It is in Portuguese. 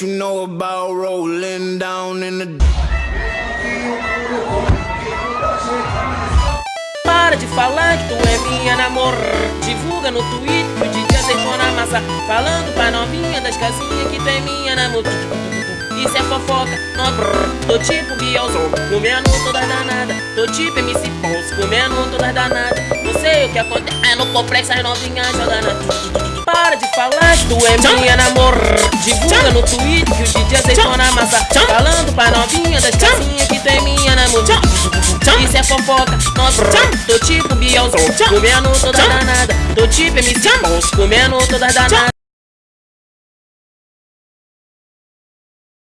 You know about rolling down in the Para de falar que tu é minha namor Divulga no Twitter o DJ aceitou na massa Falando pra novinha das casinhas que tu é minha namor Isso é fofoca, não brrr. Tô tipo Bielzão, comendo todas danadas Tô tipo MC Pons, comendo todas danadas Não sei o que acontece é no complexo as novinhas jogando. Para de falar que tu é minha namor no Twitter que o DJ aceitou na massa. Falando pra novinha das casinhas que tu é minha namor isso é fofoca, brrr Tô tipo Bielzão, comendo todas danadas Tô tipo MC comendo todas danadas